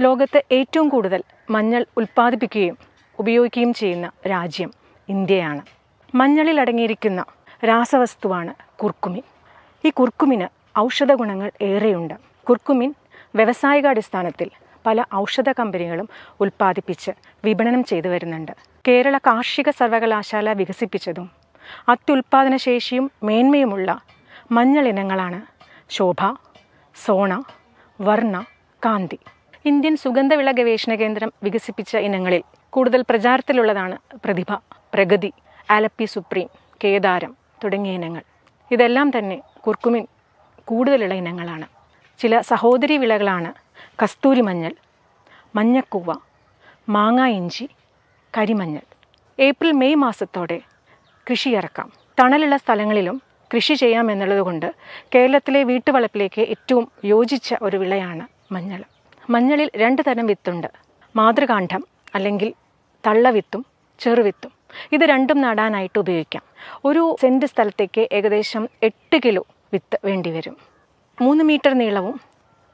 ലോകത്ത് ഏറ്റവും കൂടുതൽ മഞ്ഞൾ ഉൽപ്പാദിപ്പിക്കുകയും ഉപയോഗിക്കുകയും ചെയ്യുന്ന രാജ്യം ഇന്ത്യയാണ്. മഞ്ഞളിൽ അടങ്ങിയിരിക്കുന്ന രാസവസ്തുവാണ് കുർക്കുമിൻ. ഈ കുർക്കുമിന് ഔഷധ ഗുണങ്ങൾ ഏറെയുണ്ട്. കുർക്കുമിൻ വ്യവസായികാടിസ്ഥാനത്തിൽ പല ഔഷധ കമ്പനികളും ഉൽപ്പാദിപ്പിച്ച് വിപണനം ചെയ്തു വരുന്നുണ്ട്. കേരള കാർഷിക സർവകലാശാല വികസിപ്പിച്ചതും അത്യുൽപാദന ശേഷിയും മേന്മയുമുള്ള മഞ്ഞൾ ഇനങ്ങളാണ് ശോഭ സോണ വർണ കാന്തി. ഇന്ത്യൻ സുഗന്ധവിള ഗവേഷണ കേന്ദ്രം വികസിപ്പിച്ച ഇനങ്ങളിൽ കൂടുതൽ പ്രചാരത്തിലുള്ളതാണ് പ്രതിഭ പ്രഗതി ആലപ്പി സുപ്രീം കേദാരം തുടങ്ങിയ ഇനങ്ങൾ. ഇതെല്ലാം തന്നെ കുർക്കുമിൻ കൂടുതലുള്ള ഇനങ്ങളാണ്. ചില സഹോദരി വിളകളാണ് കസ്തൂരി മഞ്ഞൾ മഞ്ഞക്കൂവ മാങ്ങ ഇഞ്ചി കരിമഞ്ഞൾ. ഏപ്രിൽ മെയ് മാസത്തോടെ കൃഷി ഇറക്കാം. തണലുള്ള സ്ഥലങ്ങളിലും കൃഷി ചെയ്യാമെന്നുള്ളതുകൊണ്ട് കേരളത്തിലെ വീട്ടുവളപ്പിലേക്ക് ഏറ്റവും യോജിച്ച ഒരു വിളയാണ് മഞ്ഞൾ. മഞ്ഞളിൽ രണ്ട് തരം വിത്തുണ്ട്. മാതൃകാന്ഡം അല്ലെങ്കിൽ തള്ളവിത്തും ചെറുവിത്തും. ഇത് രണ്ടും നടാനായിട്ട് ഉപയോഗിക്കാം. ഒരു സെന്റ് സ്ഥലത്തേക്ക് ഏകദേശം എട്ട് കിലോ വിത്ത് വേണ്ടി വരും മൂന്ന് മീറ്റർ നീളവും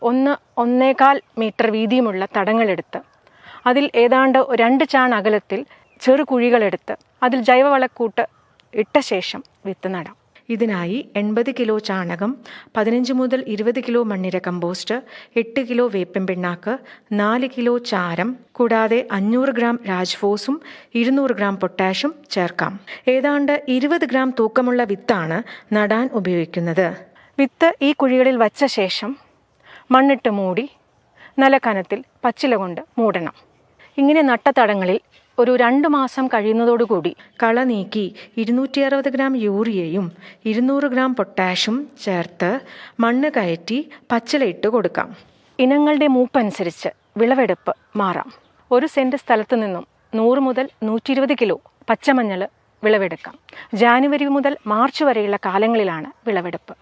ഒന്ന് ഒന്നേകാൽ മീറ്റർ വീതിയുമുള്ള തടങ്ങളെടുത്ത് അതിൽ ഏതാണ്ട് രണ്ട് ചാൺ അകലത്തിൽ ചെറു കുഴികളെടുത്ത് അതിൽ ജൈവവളക്കൂട്ട് ഇട്ട ശേഷം വിത്ത് നടാം. ഇതിനായി എൺപത് കിലോ ചാണകം പതിനഞ്ച് മുതൽ ഇരുപത് കിലോ മണ്ണിര കമ്പോസ്റ്റ് എട്ട് കിലോ വേപ്പൻ പിണ്ണാക്ക് നാല് കിലോ ചാരം കൂടാതെ അഞ്ഞൂറ് ഗ്രാം രാജ്ഫോസും ഇരുന്നൂറ് ഗ്രാം പൊട്ടാഷും ചേർക്കാം. ഏതാണ്ട് ഇരുപത് ഗ്രാം തൂക്കമുള്ള വിത്താണ് നടാൻ ഉപയോഗിക്കുന്നത്. വിത്ത് ഈ കുഴികളിൽ വച്ച ശേഷം മണ്ണിട്ട് മൂടി നല്ല കനത്തിൽ പച്ചില കൊണ്ട് മൂടണം. ഇങ്ങനെ നട്ട തടങ്ങളിൽ ഒരു രണ്ട് മാസം കഴിയുന്നതോടുകൂടി. കള നീക്കി ഇരുന്നൂറ്റി അറുപത് ഗ്രാം യൂറിയയും ഇരുന്നൂറ് ഗ്രാം പൊട്ടാഷും ചേർത്ത് മണ്ണ് കയറ്റി പച്ചിലയിട്ട് കൊടുക്കാം. ഇനങ്ങളുടെ മൂപ്പനുസരിച്ച് വിളവെടുപ്പ് മാറാം. ഒരു സെന്റ് സ്ഥലത്തു നിന്നും നൂറ് മുതൽ നൂറ്റി ഇരുപത് കിലോ പച്ചമഞ്ഞൾ വിളവെടുക്കാം. ജാനുവരി മുതൽ മാർച്ച് വരെയുള്ള കാലങ്ങളിലാണ് വിളവെടുപ്പ്.